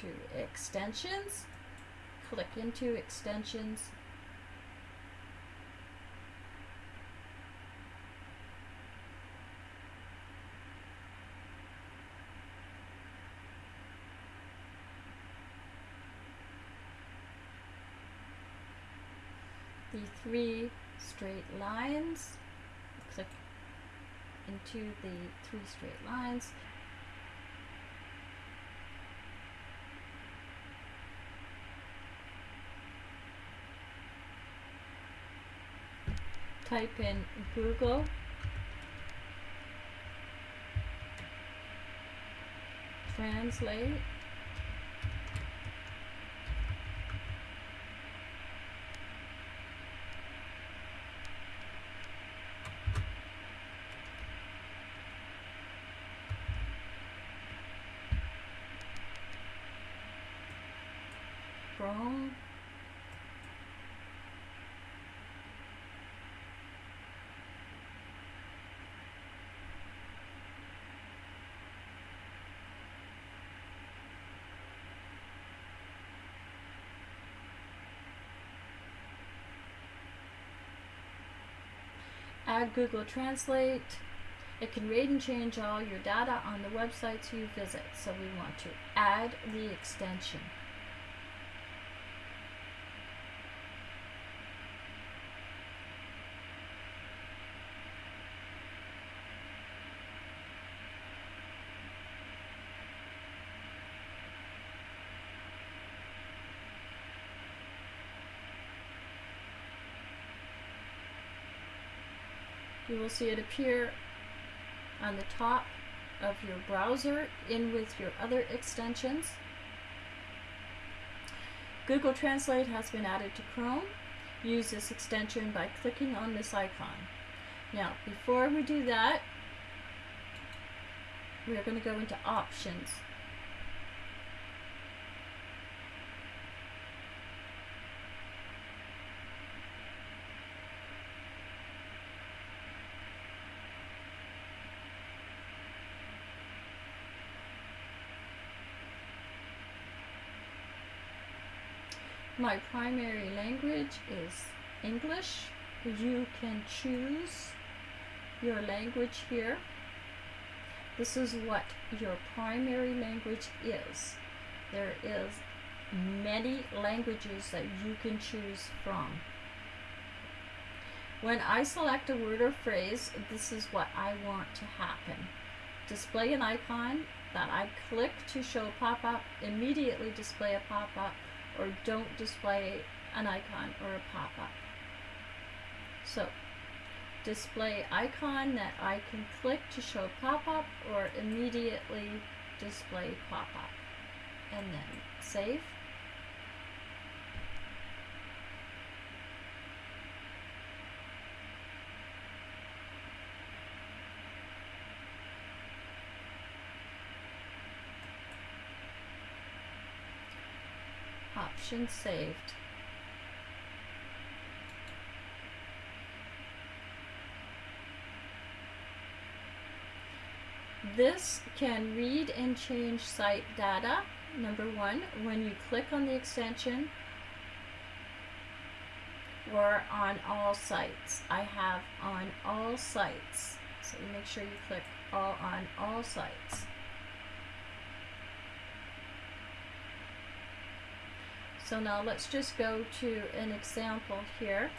to extensions, click into extensions, the three straight lines, click into the three straight lines. Type in Google. Translate Chrome add Google Translate. It can read and change all your data on the websites you visit. So we want to add the extension. You will see it appear on the top of your browser in with your other extensions. Google Translate has been added to Chrome. Use this extension by clicking on this icon. Now, before we do that, we are going to go into Options. My primary language is English. You can choose your language here. This is what your primary language is. There is many languages that you can choose from. When I select a word or phrase, this is what I want to happen. Display an icon that I click to show pop-up, immediately display a pop-up or don't display an icon or a pop-up. So display icon that I can click to show pop-up or immediately display pop-up and then save. Option saved. This can read and change site data. Number one, when you click on the extension or on all sites. I have on all sites. So make sure you click all on all sites. So now let's just go to an example here.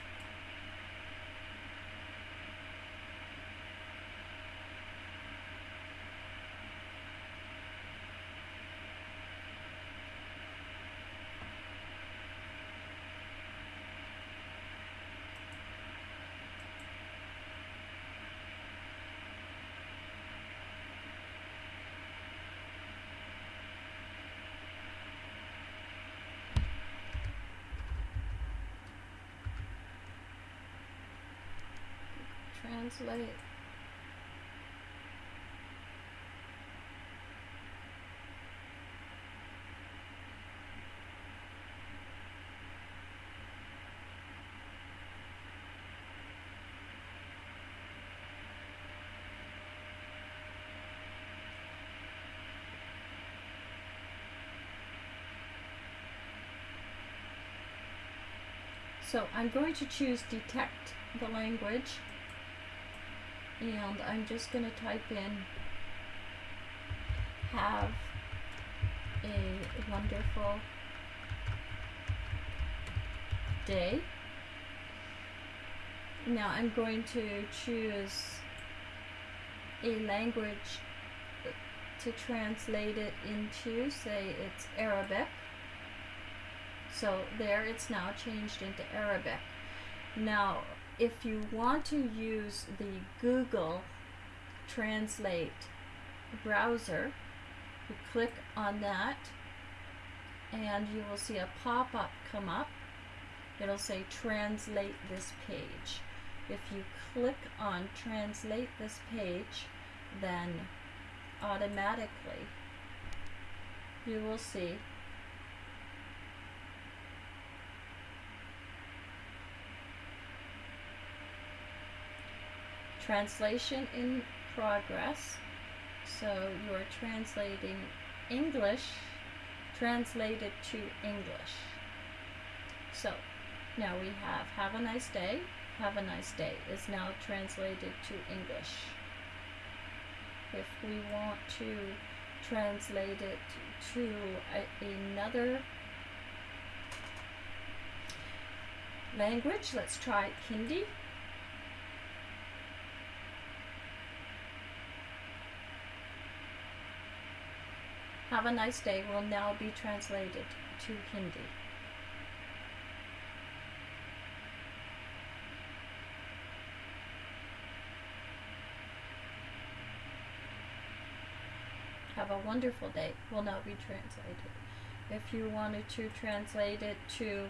let it. So I'm going to choose detect the language and I'm just going to type in have a wonderful day. Now I'm going to choose a language to translate it into, say it's Arabic. So there it's now changed into Arabic. Now if you want to use the Google Translate browser, you click on that and you will see a pop-up come up. It'll say translate this page. If you click on translate this page, then automatically you will see translation in progress. So you're translating English translated to English. So now we have have a nice day, have a nice day is now translated to English. If we want to translate it to a, another language, let's try Hindi. A nice day will now be translated to Hindi. Have a wonderful day will now be translated. If you wanted to translate it to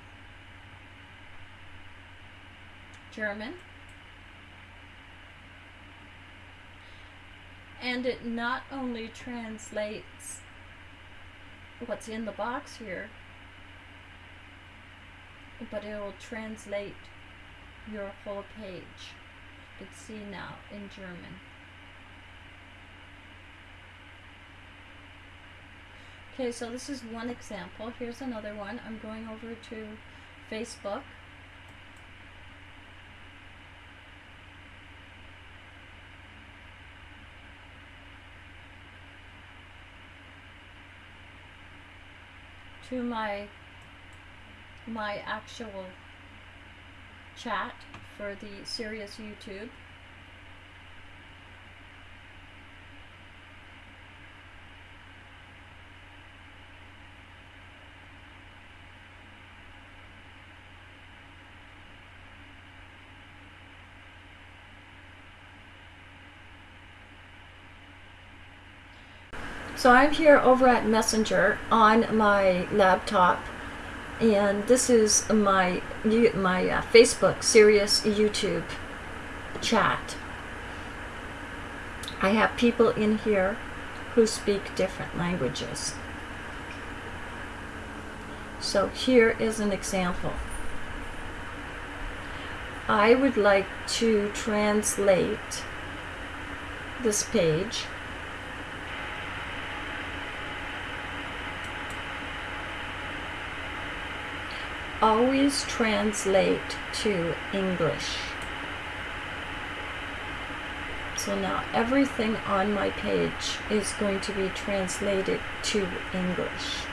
German, and it not only translates what's in the box here, but it will translate your whole page. You can see now in German. Okay, so this is one example. Here's another one. I'm going over to Facebook. To my my actual chat for the Serious YouTube. So I'm here over at Messenger on my laptop and this is my my uh, Facebook Serious YouTube chat. I have people in here who speak different languages. So here is an example. I would like to translate this page always translate to English. So now everything on my page is going to be translated to English.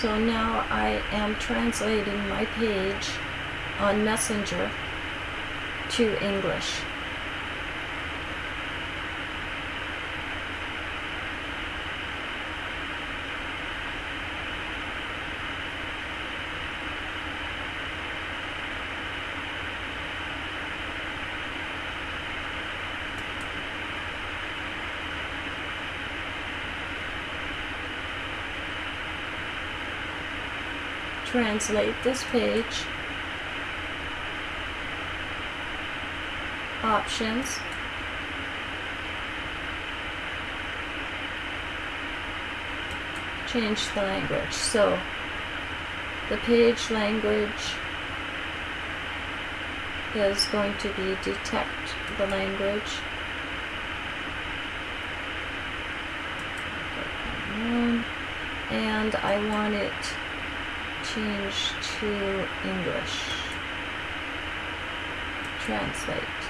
So now I am translating my page on Messenger to English. Translate this page, options, change the language. So the page language is going to be detect the language. And I want it change to English. Translate.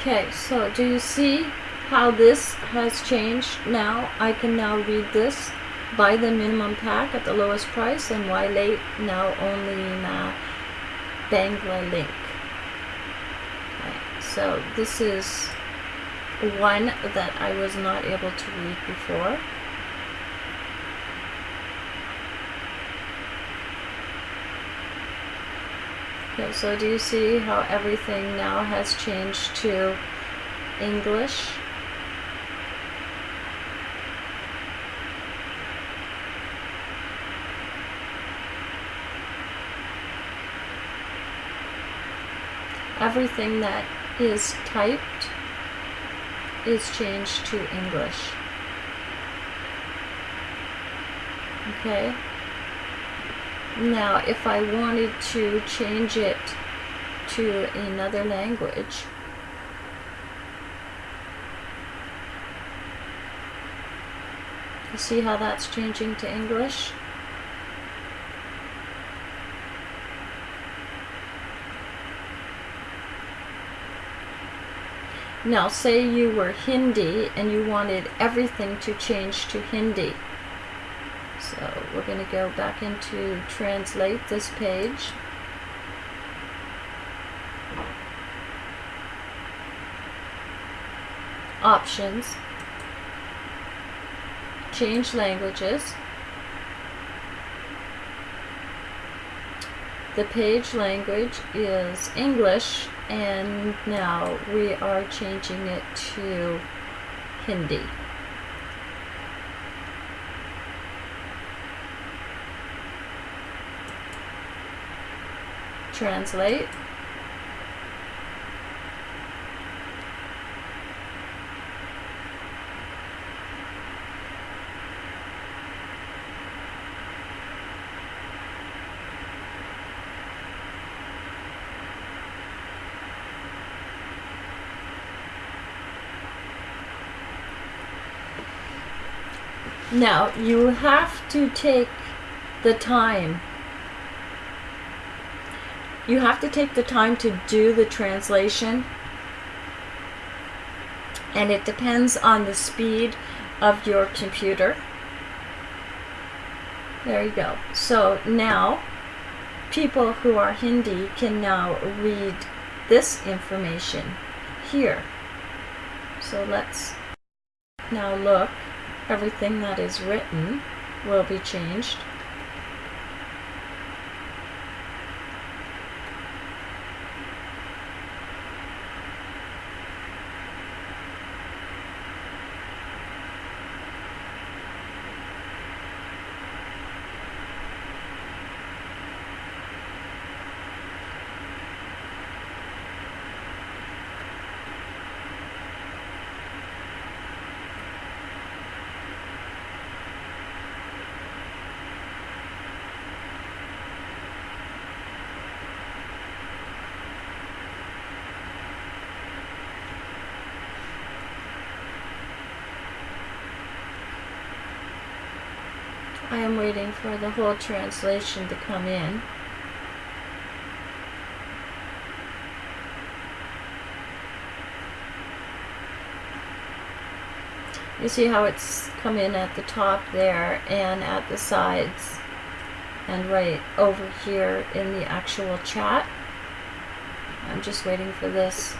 Okay, so do you see how this has changed now? I can now read this. Buy the minimum pack at the lowest price and why late now only in uh, Banglalink. Okay, so this is one that I was not able to read before. Okay, so do you see how everything now has changed to English? Everything that is typed is changed to English. Okay? Now, if I wanted to change it to another language, you see how that's changing to English? Now, say you were Hindi and you wanted everything to change to Hindi. So we're going to go back into translate this page. Options. Change languages. The page language is English and now we are changing it to Hindi. Translate. Now, you have to take the time you have to take the time to do the translation and it depends on the speed of your computer. There you go. So now people who are Hindi can now read this information here. So let's now look. Everything that is written will be changed. Waiting for the whole translation to come in. You see how it's come in at the top there and at the sides and right over here in the actual chat. I'm just waiting for this.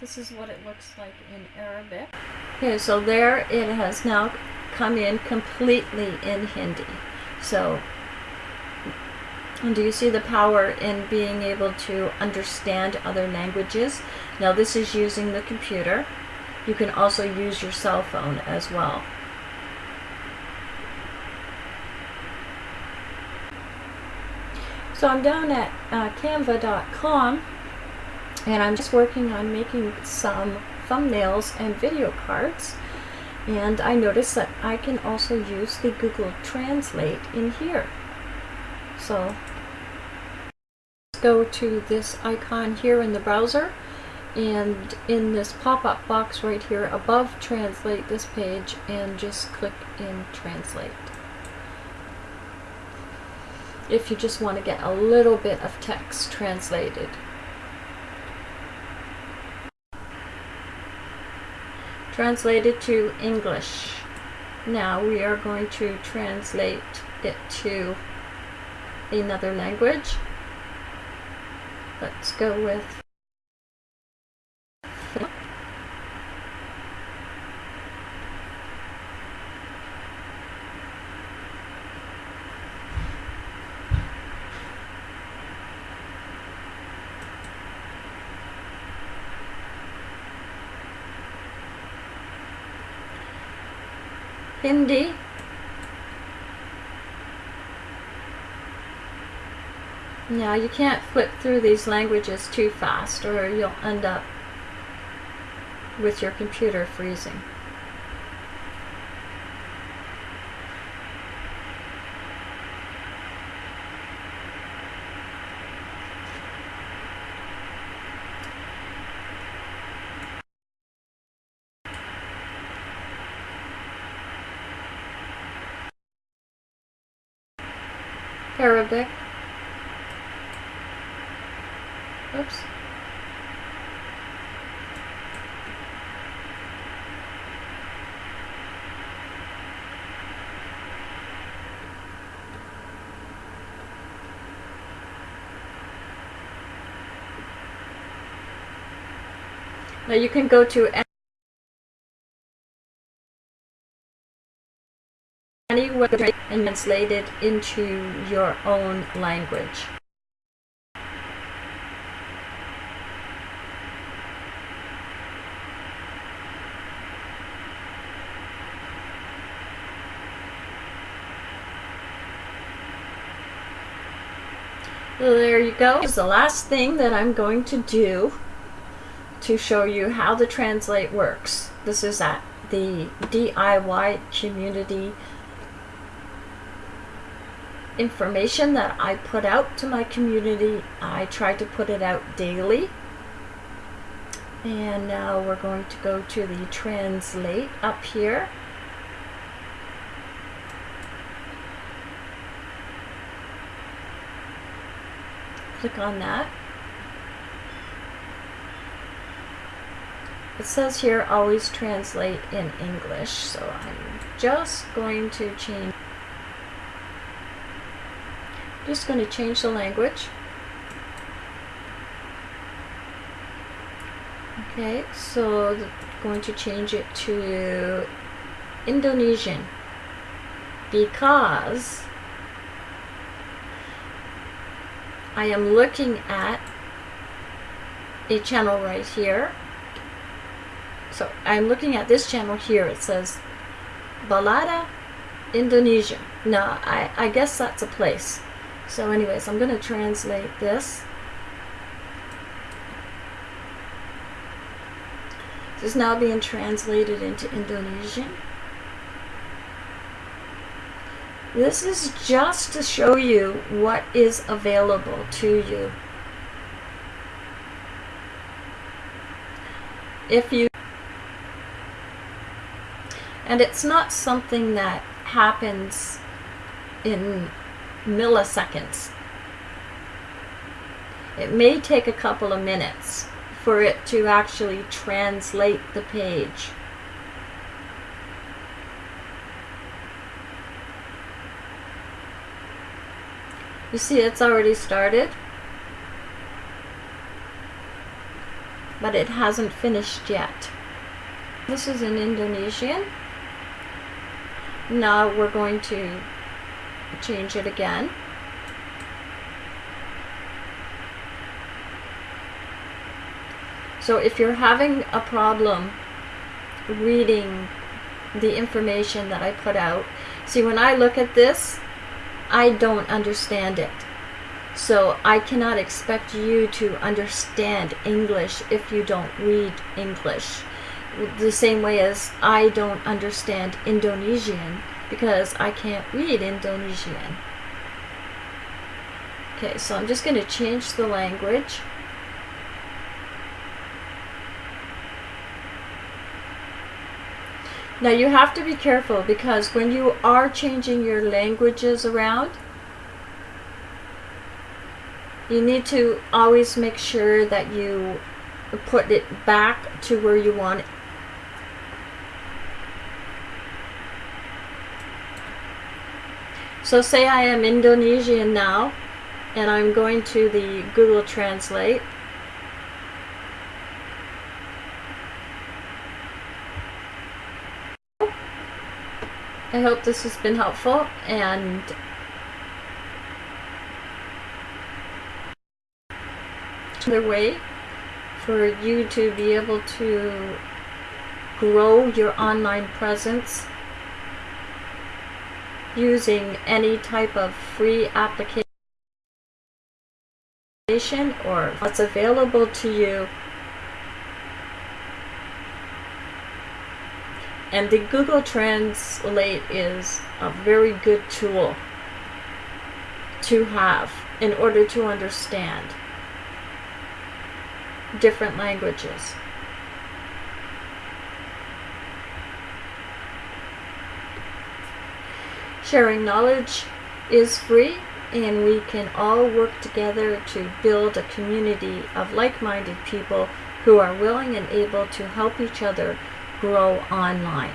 This is what it looks like in Arabic. Okay, so there it has now come in completely in Hindi. So, do you see the power in being able to understand other languages? Now this is using the computer. You can also use your cell phone as well. So I'm down at uh, canva.com and I'm just working on making some thumbnails and video cards. And I noticed that I can also use the Google Translate in here. So let's go to this icon here in the browser. And in this pop-up box right here above translate this page and just click in translate. If you just want to get a little bit of text translated translated to English. Now we are going to translate it to another language. Let's go with Hindi. Now you can't flip through these languages too fast or you'll end up with your computer freezing. Arabic. Oops. Now you can go to any web and translate it into your own language. There you go. This is the last thing that I'm going to do to show you how the translate works. This is at the DIY community information that I put out to my community. I try to put it out daily. And now we're going to go to the translate up here. Click on that. It says here always translate in English, so I'm just going to change just going to change the language. Okay, so going to change it to Indonesian because I am looking at a channel right here. So I'm looking at this channel here. It says Balada Indonesia. Now, I, I guess that's a place. So anyways, I'm going to translate this. This is now being translated into Indonesian. This is just to show you what is available to you. If you and it's not something that happens in milliseconds. It may take a couple of minutes for it to actually translate the page. You see it's already started, but it hasn't finished yet. This is in Indonesian. Now we're going to change it again. So if you're having a problem reading the information that I put out, see when I look at this, I don't understand it. So I cannot expect you to understand English if you don't read English. The same way as I don't understand Indonesian because I can't read Indonesian. Okay, so I'm just going to change the language. Now you have to be careful because when you are changing your languages around, you need to always make sure that you put it back to where you want So say I am Indonesian now and I'm going to the Google Translate. I hope this has been helpful and another way for you to be able to grow your online presence using any type of free application or what's available to you And the Google Translate is a very good tool to have in order to understand different languages. Sharing knowledge is free and we can all work together to build a community of like-minded people who are willing and able to help each other grow online.